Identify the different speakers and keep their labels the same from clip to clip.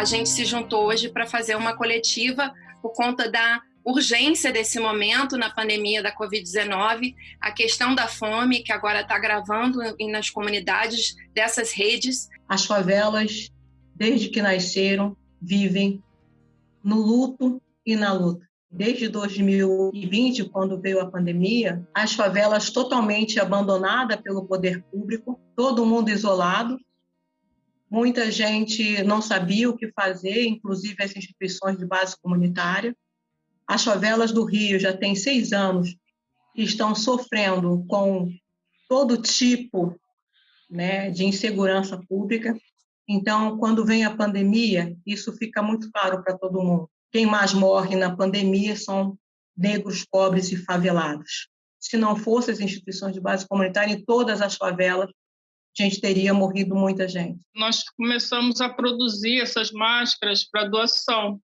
Speaker 1: a gente se juntou hoje para fazer uma coletiva por conta da urgência desse momento na pandemia da Covid-19, a questão da fome, que agora está gravando nas comunidades dessas redes.
Speaker 2: As favelas, desde que nasceram, vivem no luto e na luta. Desde 2020, quando veio a pandemia, as favelas totalmente abandonadas pelo poder público, todo mundo isolado. Muita gente não sabia o que fazer, inclusive as instituições de base comunitária. As favelas do Rio já têm seis anos que estão sofrendo com todo tipo né, de insegurança pública. Então, quando vem a pandemia, isso fica muito claro para todo mundo. Quem mais morre na pandemia são negros, pobres e favelados. Se não fossem as instituições de base comunitária em todas as favelas, a gente teria morrido muita gente.
Speaker 3: Nós começamos a produzir essas máscaras para doação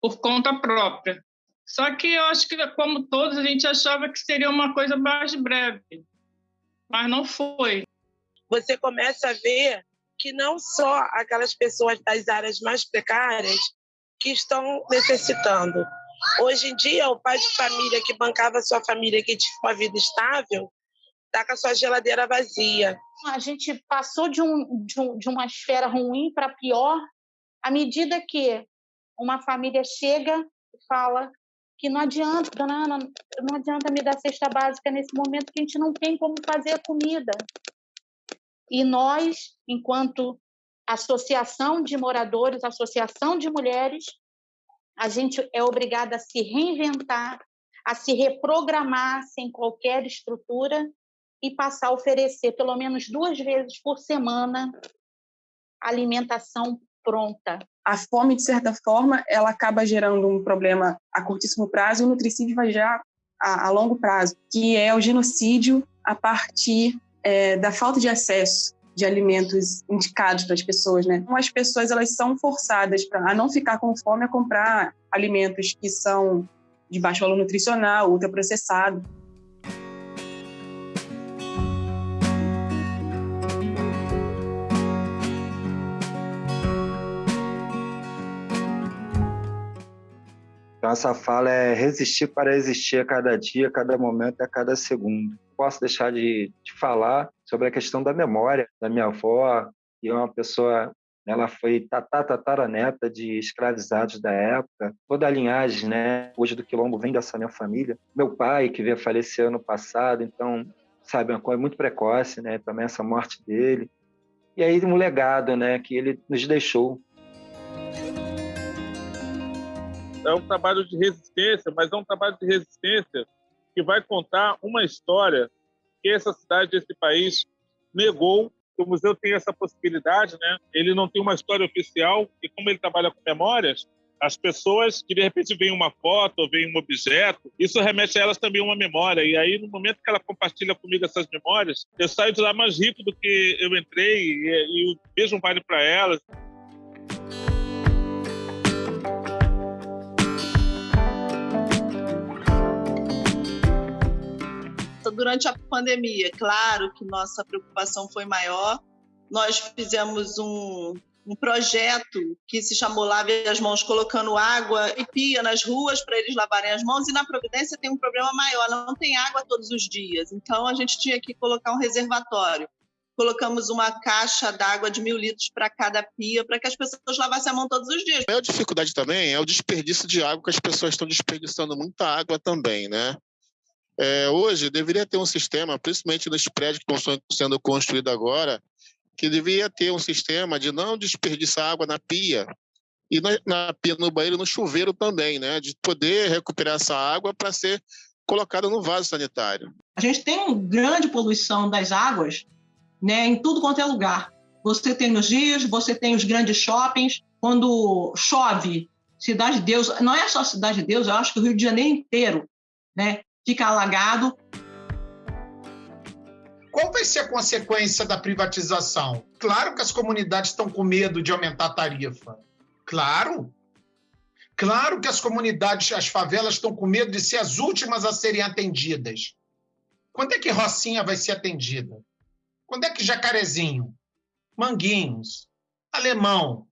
Speaker 3: por conta própria. Só que eu acho que, como todos, a gente achava que seria uma coisa mais breve, mas não foi.
Speaker 4: Você começa a ver que não só aquelas pessoas das áreas mais precárias que estão necessitando. Hoje em dia, o pai de família que bancava sua família, que tinha uma vida estável, está com a sua geladeira vazia.
Speaker 5: A gente passou de, um, de, um, de uma esfera ruim para pior à medida que uma família chega e fala que não adianta, dona Ana, não adianta me dar cesta básica nesse momento que a gente não tem como fazer a comida. E nós, enquanto associação de moradores, associação de mulheres, a gente é obrigada a se reinventar, a se reprogramar sem qualquer estrutura e passar a oferecer pelo menos duas vezes por semana alimentação pronta.
Speaker 6: A fome, de certa forma, ela acaba gerando um problema a curtíssimo prazo e o nutricídio vai já a, a longo prazo, que é o genocídio a partir é, da falta de acesso de alimentos indicados para as pessoas, né? Então, as pessoas elas são forçadas pra, a não ficar com fome a comprar alimentos que são de baixo valor nutricional, ultraprocessado.
Speaker 7: Então, essa fala é resistir para existir a cada dia, a cada momento, a cada segundo. Posso deixar de, de falar sobre a questão da memória da minha avó, que é uma pessoa ela foi tatataraneta de escravizados da época. Toda a linhagem, né, hoje do quilombo vem dessa minha família. Meu pai, que veio falecer ano passado, então, sabe, uma coisa muito precoce, né, também essa morte dele. E aí um legado, né, que ele nos deixou
Speaker 8: é um trabalho de resistência, mas é um trabalho de resistência que vai contar uma história que essa cidade, esse país negou. O museu tem essa possibilidade, né? Ele não tem uma história oficial e como ele trabalha com memórias, as pessoas que de repente veem uma foto ou veem um objeto, isso remete a elas também uma memória. E aí, no momento que ela compartilha comigo essas memórias, eu saio de lá mais rico do que eu entrei e, e o mesmo vale para elas.
Speaker 9: Durante a pandemia, claro que nossa preocupação foi maior. Nós fizemos um, um projeto que se chamou Lave as Mãos, colocando água e pia nas ruas para eles lavarem as mãos. E na Providência tem um problema maior, não tem água todos os dias. Então a gente tinha que colocar um reservatório. Colocamos uma caixa d'água de mil litros para cada pia, para que as pessoas lavassem a mão todos os dias.
Speaker 10: A maior dificuldade também é o desperdício de água, que as pessoas estão desperdiçando muita água também, né? É, hoje deveria ter um sistema, principalmente nos prédios que estão sendo construídos agora, que deveria ter um sistema de não desperdiçar água na pia e na, na pia no banheiro no chuveiro também, né? De poder recuperar essa água para ser colocada no vaso sanitário.
Speaker 2: A gente tem uma grande poluição das águas, né? Em tudo quanto é lugar. Você tem nos rios, você tem os grandes shoppings. Quando chove, Cidade de Deus, não é só Cidade de Deus, eu acho que o Rio de Janeiro inteiro, né? Fica alagado.
Speaker 11: Qual vai ser a consequência da privatização? Claro que as comunidades estão com medo de aumentar a tarifa. Claro. Claro que as comunidades, as favelas estão com medo de ser as últimas a serem atendidas. Quando é que Rocinha vai ser atendida? Quando é que Jacarezinho, Manguinhos, Alemão,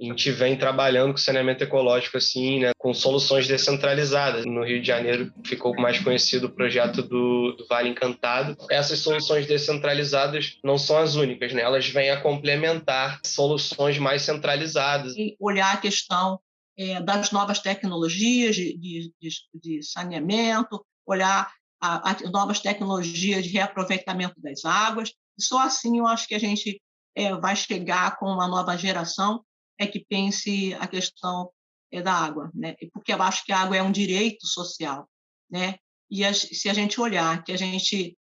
Speaker 12: A gente vem trabalhando com saneamento ecológico assim, né, com soluções descentralizadas. No Rio de Janeiro ficou mais conhecido o projeto do, do Vale Encantado. Essas soluções descentralizadas não são as únicas, né? Elas vêm a complementar soluções mais centralizadas.
Speaker 2: E olhar a questão é, das novas tecnologias de, de, de saneamento, olhar as novas tecnologias de reaproveitamento das águas. Só assim eu acho que a gente é, vai chegar com uma nova geração é que pense a questão é, da água, né? Porque eu acho que a água é um direito social, né? E a, se a gente olhar que a gente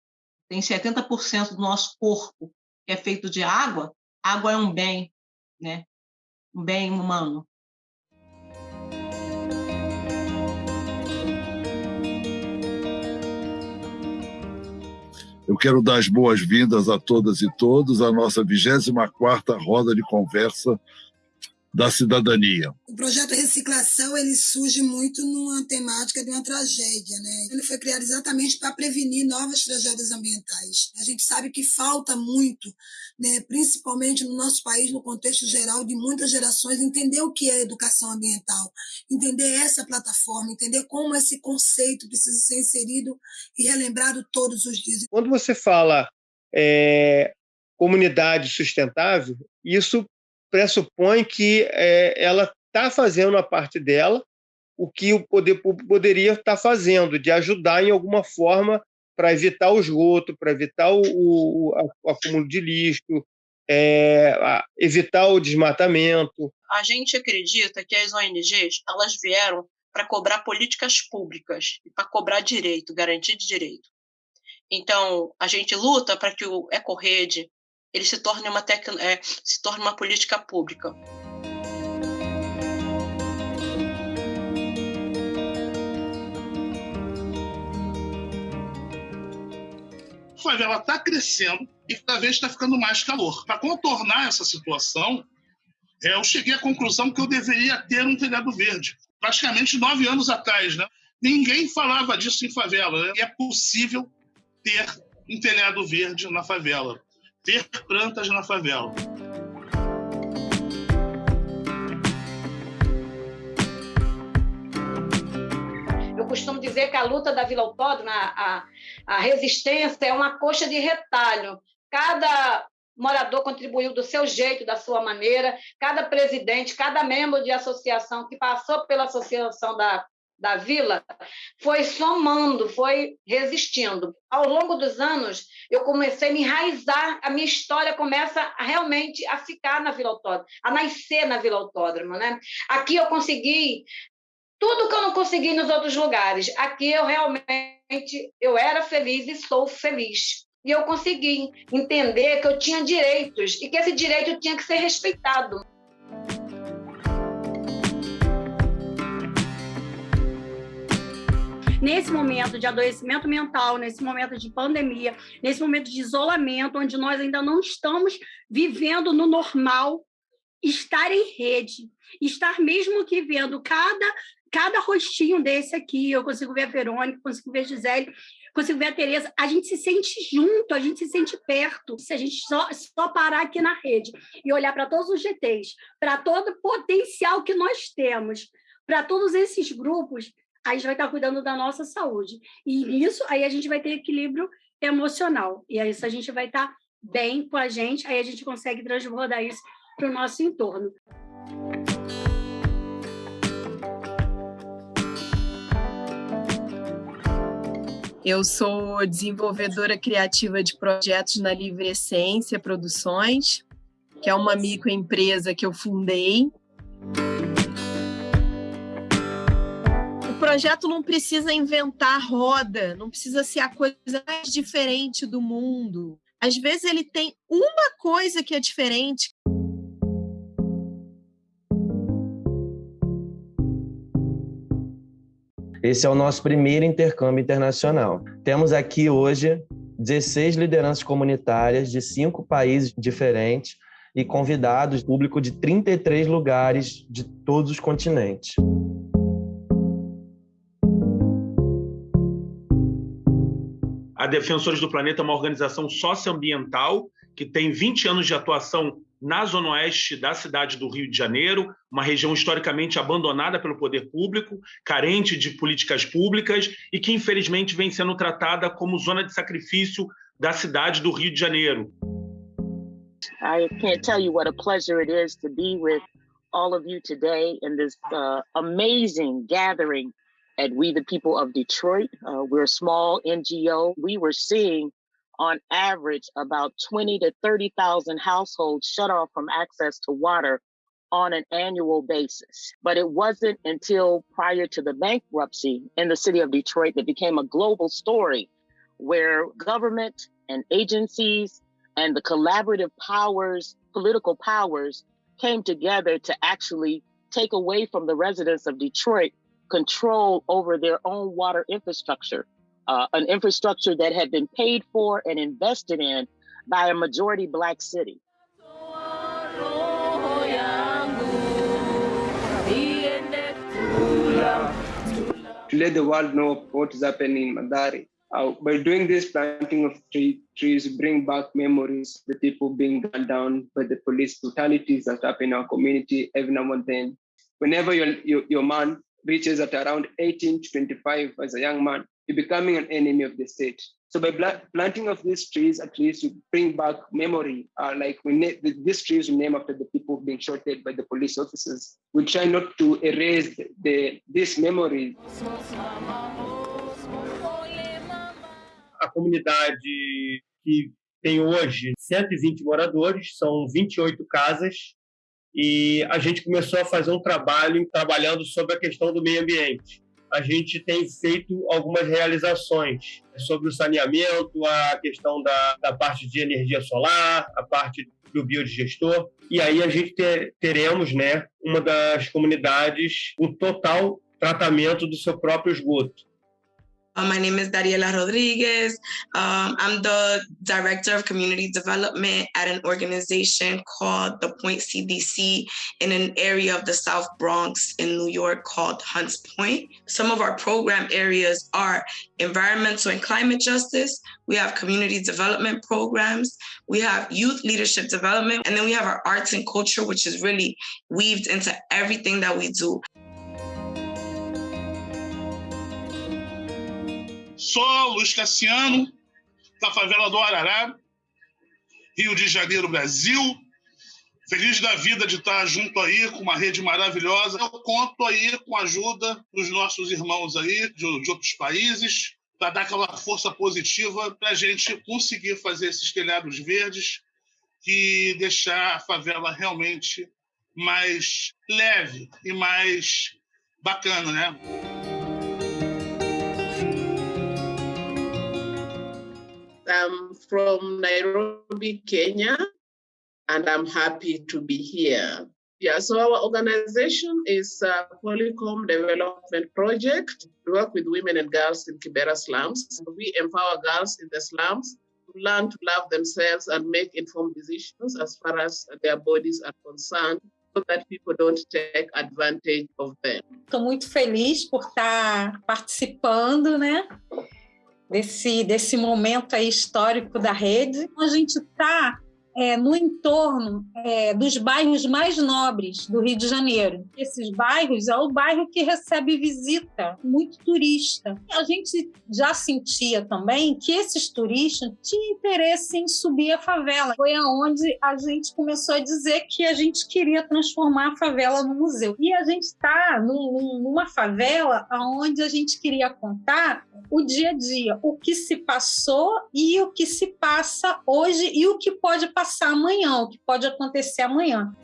Speaker 2: tem 70% do nosso corpo que é feito de água, água é um bem, né? Um bem humano.
Speaker 13: Eu quero dar as boas-vindas a todas e todos à nossa 24ª roda de conversa da cidadania.
Speaker 14: O projeto Reciclação ele surge muito numa temática de uma tragédia, né? Ele foi criado exatamente para prevenir novas tragédias ambientais. A gente sabe que falta muito, né, principalmente no nosso país, no contexto geral de muitas gerações, entender o que é educação ambiental, entender essa plataforma, entender como esse conceito precisa ser inserido e relembrado todos os dias.
Speaker 5: Quando você fala é, comunidade sustentável, isso pressupõe que é, ela está fazendo a parte dela, o que o poder público poderia estar tá fazendo, de ajudar em alguma forma para evitar o esgoto, para evitar o, o, o, acúmulo de lixo, é, evitar o desmatamento.
Speaker 2: A gente acredita que as ONGs elas vieram para cobrar políticas públicas e para cobrar direito, garantir de direito. Então, a gente luta para que o EcoRede ele se torne uma, tec... é, se torne uma política pública.
Speaker 15: A favela está crescendo e cada vez está ficando mais calor. Para contornar essa situação, é, eu cheguei à conclusão que eu deveria ter um telhado verde. Praticamente nove anos atrás, né? Ninguém falava disso em favela. Né? E é possível ter um telhado verde na favela ter plantas na favela.
Speaker 16: Eu costumo dizer que a luta da Vila Autódromo, a, a resistência, é uma coxa de retalho. Cada morador contribuiu do seu jeito, da sua maneira, cada presidente, cada membro de associação que passou pela associação da da vila foi somando, foi resistindo. Ao longo dos anos, eu comecei a me enraizar, a minha história começa realmente a ficar na Vila Autódromo, a nascer na Vila Autódromo. Né? Aqui eu consegui tudo que eu não consegui nos outros lugares. Aqui eu realmente eu era feliz e sou feliz. E eu consegui entender que eu tinha direitos e que esse direito tinha que ser respeitado.
Speaker 17: Nesse momento de adoecimento mental, nesse momento de pandemia, nesse momento de isolamento, onde nós ainda não estamos vivendo no normal, estar em rede, estar mesmo que vendo cada cada rostinho desse aqui, eu consigo ver a Verônica, consigo ver a Gisele, consigo ver a Tereza, a gente se sente junto, a gente se sente perto. Se a gente só, só parar aqui na rede e olhar para todos os GTs, para todo o potencial que nós temos, para todos esses grupos, a gente vai estar cuidando da nossa saúde. E nisso, aí a gente vai ter equilíbrio emocional. E aí, isso a gente vai estar bem com a gente, aí a gente consegue transbordar isso para o nosso entorno.
Speaker 18: Eu sou desenvolvedora criativa de projetos na Livre Essência Produções, que é uma microempresa que eu fundei projeto não precisa inventar roda, não precisa ser a coisa mais diferente do mundo. Às vezes ele tem uma coisa que é diferente.
Speaker 12: Esse é o nosso primeiro intercâmbio internacional. Temos aqui hoje 16 lideranças comunitárias de cinco países diferentes e convidados, público de 33 lugares de todos os continentes.
Speaker 1: Defensores do Planeta é uma organização socioambiental que tem 20 anos de atuação na zona oeste da cidade do Rio de Janeiro, uma região historicamente abandonada pelo poder público, carente de políticas públicas e que, infelizmente, vem sendo tratada como zona de sacrifício da cidade do Rio de Janeiro.
Speaker 19: I can't tell you what a pleasure it is to be with all of you today in this uh, amazing gathering at We the People of Detroit. Uh, we're a small NGO. We were seeing on average about 20 to 30,000 households shut off from access to water on an annual basis. But it wasn't until prior to the bankruptcy in the city of Detroit that became a global story where government and agencies and the collaborative powers, political powers, came together to actually take away from the residents of Detroit control over their own water infrastructure uh, an infrastructure that had been paid for and invested in by a majority Black city.
Speaker 13: To let the world know what is happening in Madari. Uh, by doing this planting of tree, trees, bring back memories, the people being gunned down by the police brutalities that happen in our community every now and then. Whenever your, your, your man reaches at around 18 to 25 as a young man, you're becoming an enemy of the state. So by planting of these trees, at least you bring back memory. Uh, like we these trees we name after the people being shot by the police officers. We try not to erase the, the this memory.
Speaker 5: A comunidade que tem hoje 120 moradores, são 28 casas, e a gente começou a fazer um trabalho trabalhando sobre a questão do meio ambiente a gente tem feito algumas realizações sobre o saneamento, a questão da, da parte de energia solar, a parte do biodigestor. E aí a gente ter, teremos, né, uma das comunidades, o total tratamento do seu próprio esgoto.
Speaker 20: Uh, my name is Dariela Rodriguez. Um, I'm the Director of Community Development at an organization called the Point CDC in an area of the South Bronx in New York called Hunts Point. Some of our program areas are environmental and climate justice. We have community development programs. We have youth leadership development. And then we have our arts and culture, which is really weaved into everything that we do.
Speaker 15: Sou Luiz Cassiano, da favela do Arará, Rio de Janeiro, Brasil. Feliz da vida de estar junto aí com uma rede maravilhosa. Eu conto aí com a ajuda dos nossos irmãos aí de, de outros países para dar aquela força positiva para a gente conseguir fazer esses telhados verdes e deixar a favela realmente mais leve e mais bacana, né?
Speaker 21: From Nairobi, Kenya, and I'm happy to be here. Yeah, so our organization is a Polycom Development Project. We work with women and girls in Kibera slums. We empower girls in the slums to learn to love themselves and make informed decisions as far as their bodies are concerned so that people don't take advantage of them.
Speaker 22: Estou muito feliz por estar participando, né? Desse, desse momento aí histórico da rede. A gente está é, no entorno é, dos bairros mais nobres do Rio de Janeiro. Esses bairros é o bairro que recebe visita, muito turista. A gente já sentia também que esses turistas tinham interesse em subir a favela. Foi aonde a gente começou a dizer que a gente queria transformar a favela no museu. E a gente está numa favela onde a gente queria contar o dia a dia, o que se passou e o que se passa hoje e o que pode passar amanhã, o que pode acontecer amanhã.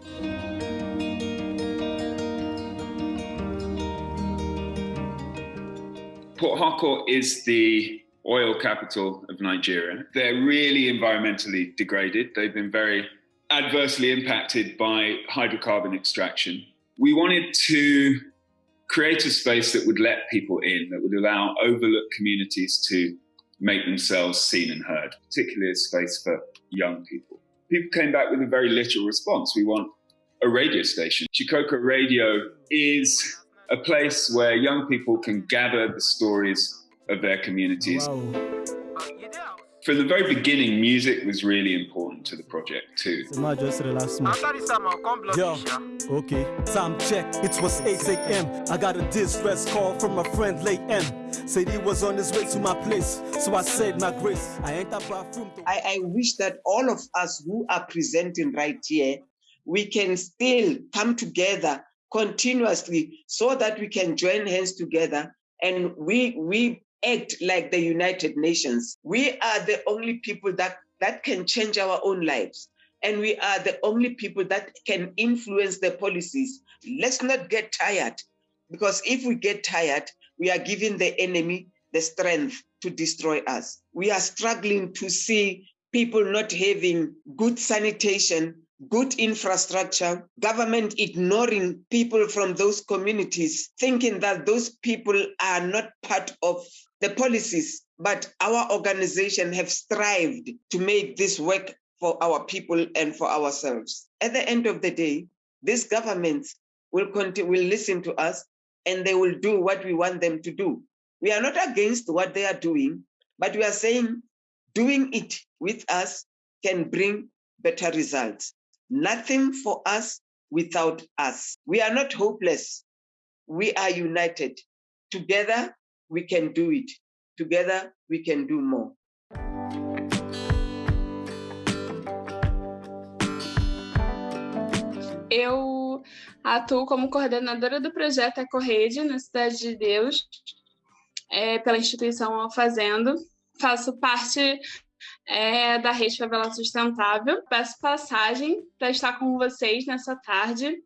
Speaker 23: Port Harcourt is the oil capital of Nigeria. They're really environmentally degraded. They've been very adversely impacted by hydrocarbon extraction. We wanted to create a space that would let people in, that would allow overlooked communities to make themselves seen and heard, particularly a space for young people. People came back with a very literal response. We want a radio station. Chikoko Radio is a place where young people can gather the stories of their communities. From the very beginning, music was really important to the project too.
Speaker 24: Yo, okay, time check. It was 8 a.m. I got a distress call from a friend late M. Said he was on his way to my place. So I said my grace. I ain't bathroom.
Speaker 25: I, I wish that all of us who are presenting right here, we can still come together continuously so that we can join hands together and we we act like the United Nations. We are the only people that, that can change our own lives. And we are the only people that can influence the policies. Let's not get tired, because if we get tired, we are giving the enemy the strength to destroy us. We are struggling to see people not having good sanitation, good infrastructure, government ignoring people from those communities, thinking that those people are not part of the policies. But our organization have strived to make this work for our people and for ourselves. At the end of the day, these governments will continue, will listen to us and they will do what we want them to do. We are not against what they are doing, but we are saying doing it with us can bring better results. Nothing for us without us. We are not hopeless. We are united. Together, we can do it. Together, we can do more.
Speaker 26: Eu atuo como coordenadora do projeto Ecorrede na Cidade de Deus, é, pela instituição Alfazendo. Faço parte é, da Rede Favela Sustentável. Peço passagem para estar com vocês nessa tarde,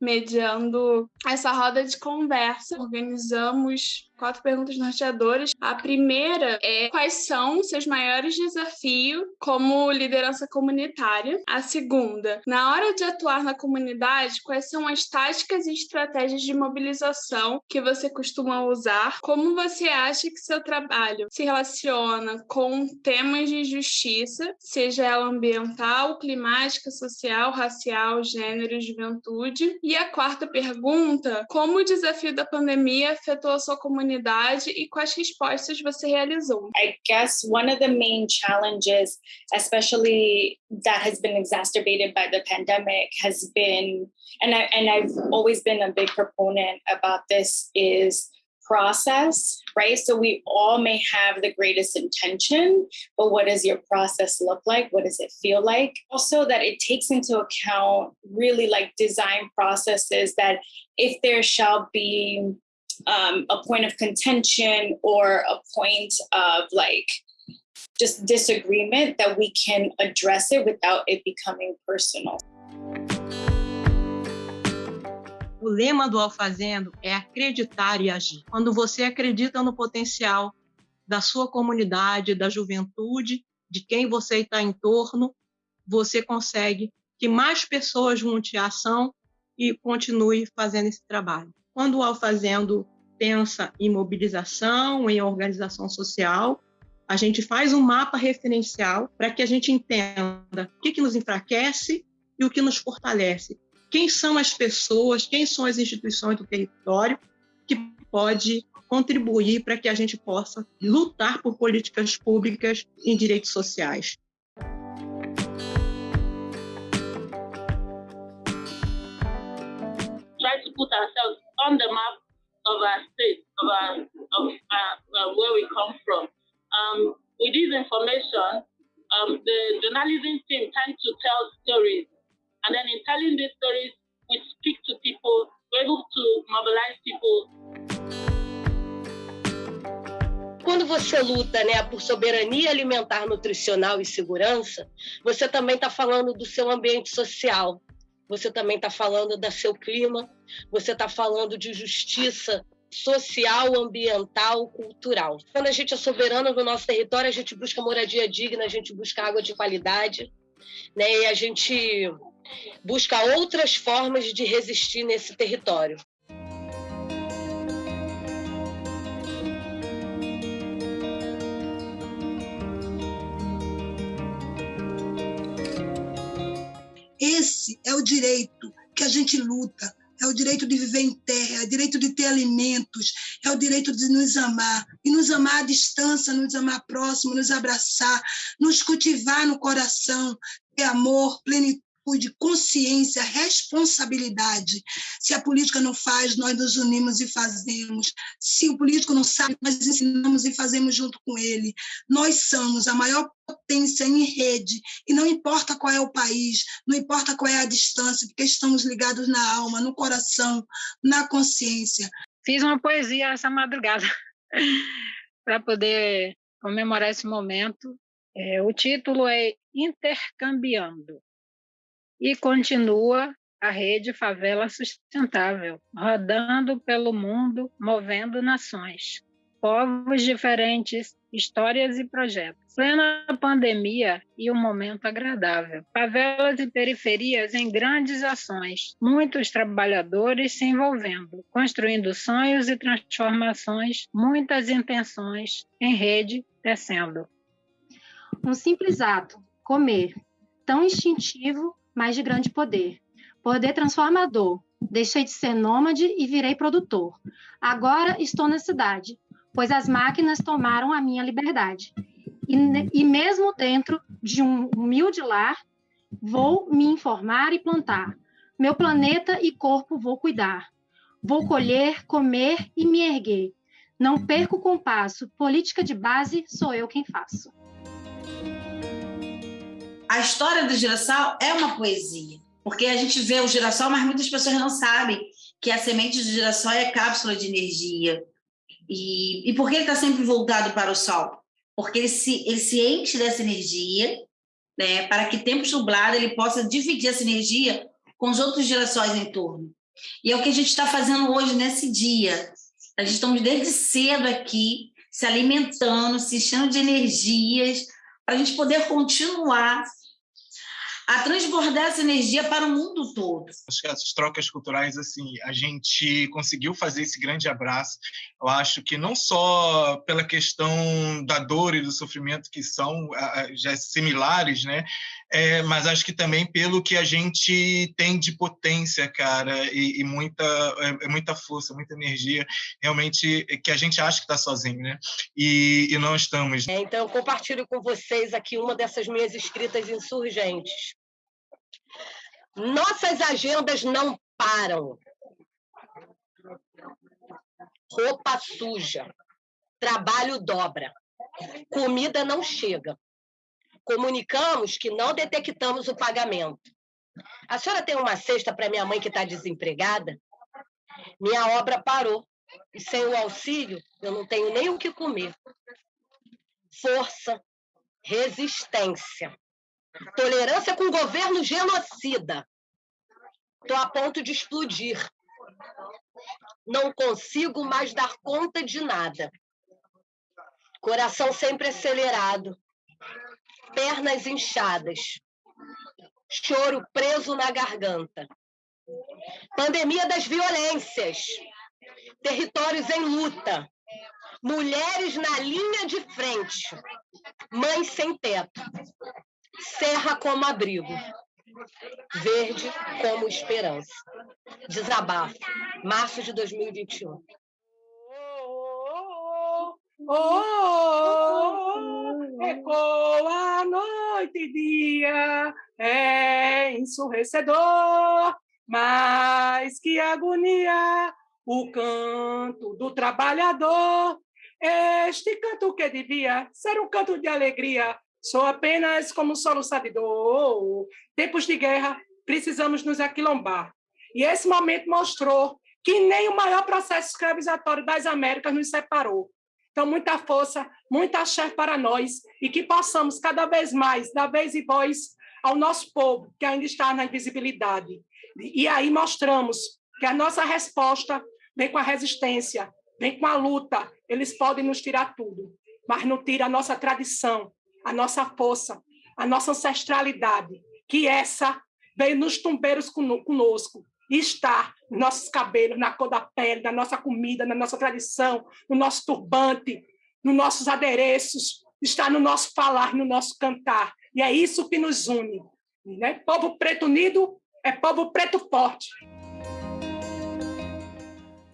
Speaker 26: mediando essa roda de conversa. Organizamos quatro perguntas norteadoras. A primeira é quais são seus maiores desafios como liderança comunitária? A segunda, na hora de atuar na comunidade, quais são as táticas e estratégias de mobilização que você costuma usar? Como você acha que seu trabalho se relaciona com temas de justiça, seja ela ambiental, climática, social, racial, gênero, juventude? E a quarta pergunta, como o desafio da pandemia afetou a sua comunidade comunidade e quais respostas você realizou?
Speaker 27: I guess one of the main challenges, especially that has been exacerbated by the pandemic, has been, and I and I've always been a big proponent about this, is process, right? So we all may have the greatest intention, but what does your process look like? What does it feel like? Also, that it takes into account really like design processes that if there shall be um, a point of contention or a point of like just disagreement that we can address it without it becoming personal.
Speaker 2: O lema do Alfazendo é acreditar e agir. Quando você acredita no potencial da sua comunidade, da juventude, de quem você está em torno, você consegue que mais pessoas junte a ação e continue fazendo esse trabalho. Quando o Alfazendo pensa em mobilização, em organização social, a gente faz um mapa referencial para que a gente entenda o que, que nos enfraquece e o que nos fortalece. Quem são as pessoas, quem são as instituições do território que pode contribuir para que a gente possa lutar por políticas públicas em direitos sociais.
Speaker 28: Put ourselves on the map of our state, of, our, of our, uh, where we come from. Um, with this information, um, the journalism team tend to tell stories. And then in telling these stories, we speak to people, we're able to mobilize people.
Speaker 29: Quando você luta né, por soberania alimentar, nutricional e segurança, você também está falando do seu ambiente social, você também está falando do seu clima, você está falando de justiça social, ambiental, cultural. Quando a gente é soberano no nosso território, a gente busca moradia digna, a gente busca água de qualidade, né? E a gente busca outras formas de resistir nesse território.
Speaker 14: Esse é o direito que a gente luta. É o direito de viver em terra, é o direito de ter alimentos, é o direito de nos amar, e nos amar à distância, nos amar próximo, nos abraçar, nos cultivar no coração, ter amor, plenitude consciência, responsabilidade. Se a política não faz, nós nos unimos e fazemos. Se o político não sabe, nós ensinamos e fazemos junto com ele. Nós somos a maior potência em rede, e não importa qual é o país, não importa qual é a distância, porque estamos ligados na alma, no coração, na consciência.
Speaker 22: Fiz uma poesia essa madrugada para poder comemorar esse momento. É, o título é Intercambiando e continua a rede Favela Sustentável, rodando pelo mundo, movendo nações, povos diferentes, histórias e projetos. Plena pandemia e um momento agradável. Favelas e periferias em grandes ações, muitos trabalhadores se envolvendo, construindo sonhos e transformações, muitas intenções em rede descendo.
Speaker 30: Um simples ato, comer, tão instintivo mas de grande poder. Poder transformador. Deixei de ser nômade e virei produtor. Agora estou na cidade, pois as máquinas tomaram a minha liberdade. E, e mesmo dentro de um humilde lar, vou me informar e plantar. Meu planeta e corpo vou cuidar. Vou colher, comer e me erguer. Não perco o compasso. Política de base sou eu quem faço
Speaker 31: a história do girassol é uma poesia, porque a gente vê o girassol, mas muitas pessoas não sabem que a semente do girassol é cápsula de energia. E, e por que ele está sempre voltado para o sol? Porque ele se, ele se enche dessa energia, né, para que tempos nublados ele possa dividir essa energia com os outros girassóis em torno. E é o que a gente está fazendo hoje nesse dia. A gente estamos desde cedo aqui, se alimentando, se enchendo de energias, para a gente poder continuar a transbordar essa energia para o mundo todo.
Speaker 32: Acho que as trocas culturais, assim, a gente conseguiu fazer esse grande abraço. Eu acho que não só pela questão da dor e do sofrimento que são já similares, né? É, mas acho que também pelo que a gente tem de potência, cara, e, e muita, é, é muita força, muita energia, realmente que a gente acha que está sozinho, né? E, e não estamos.
Speaker 29: É, então, eu compartilho com vocês aqui uma dessas minhas escritas insurgentes. Nossas agendas não param. Roupa suja, trabalho dobra, comida não chega. Comunicamos que não detectamos o pagamento. A senhora tem uma cesta para minha mãe que está desempregada? Minha obra parou e sem o auxílio eu não tenho nem o que comer. Força, resistência. Tolerância com governo genocida. Estou a ponto de explodir. Não consigo mais dar conta de nada. Coração sempre acelerado. Pernas inchadas. Choro preso na garganta. Pandemia das violências. Territórios em luta. Mulheres na linha de frente. Mães sem teto. Serra como abrigo. Verde como esperança. Desabafo. Março de 2021.
Speaker 33: Oh, oh, ecoa noite e dia, é ensurrecedor, mas que agonia o canto do trabalhador. Este canto que devia ser um canto de alegria, Sou apenas como um soluçado dor. Tempos de guerra, precisamos nos aquilombar. E esse momento mostrou que nem o maior processo escravizatório das Américas nos separou. Então, muita força, muita chefe para nós e que possamos cada vez mais dar vez e voz ao nosso povo que ainda está na invisibilidade. E aí mostramos que a nossa resposta vem com a resistência, vem com a luta. Eles podem nos tirar tudo, mas não tira a nossa tradição, a nossa força, a nossa ancestralidade, que essa veio nos tumbeiros conosco e está nos nossos cabelos, na cor da pele, na nossa comida, na nossa tradição, no nosso turbante, nos nossos adereços, está no nosso falar, no nosso cantar. E é isso que nos une. Né? Povo preto unido é povo preto forte.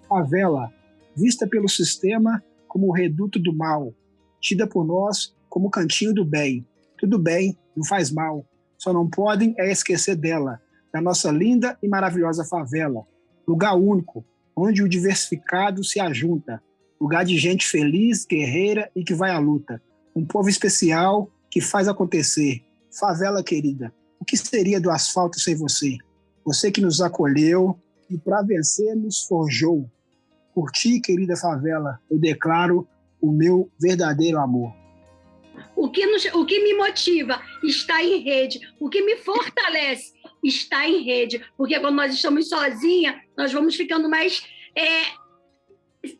Speaker 4: Favela, vista pelo sistema como o reduto do mal, tida por nós como cantinho do bem. Tudo bem, não faz mal. Só não podem é esquecer dela, da nossa linda e maravilhosa favela. Lugar único, onde o diversificado se ajunta. Lugar de gente feliz, guerreira e que vai à luta. Um povo especial que faz acontecer. Favela querida, o que seria do asfalto sem você? Você que nos acolheu e para vencer nos forjou. Por ti, querida favela, eu declaro o meu verdadeiro amor.
Speaker 17: O que, nos, o que me motiva está em rede, o que me fortalece está em rede, porque quando nós estamos sozinhas, nós vamos ficando mais é,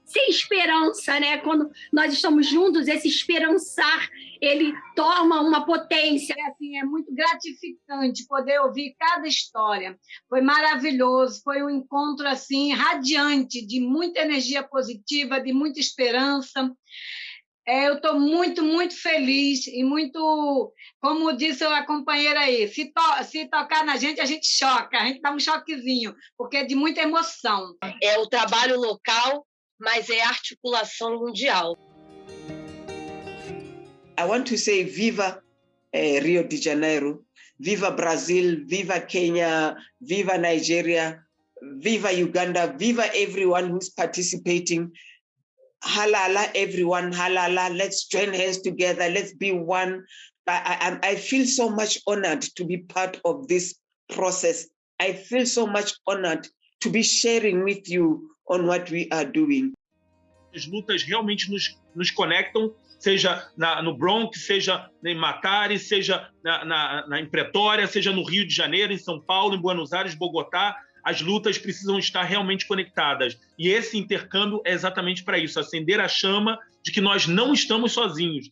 Speaker 17: sem esperança, né? Quando nós estamos juntos, esse esperançar, ele toma uma potência.
Speaker 16: É, assim, é muito gratificante poder ouvir cada história. Foi maravilhoso, foi um encontro assim radiante, de muita energia positiva, de muita esperança. É, eu estou muito, muito feliz e muito, como disse a companheira aí, se, to se tocar na gente, a gente choca, a gente dá um choquezinho, porque é de muita emoção.
Speaker 29: É o trabalho local, mas é articulação mundial.
Speaker 25: I want to say viva eh, Rio de Janeiro, viva Brazil, viva Kenya, viva Nigeria, viva Uganda, viva everyone who's participating halala everyone halala. Let's join hands together. Let's be one. I, I, I feel so much honored to be part of this process. I feel so much honored to be sharing with you on what we are doing.
Speaker 34: As lutas realmente nos, nos conectam seja na, no Bronx, seja em Matari, seja na, na, na, em Pretória, seja no Rio de Janeiro, em São Paulo, em Buenos Aires, Bogotá, as lutas precisam estar realmente conectadas. E esse intercâmbio é exatamente para isso acender a chama de que nós não estamos sozinhos.